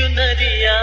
നരിയാ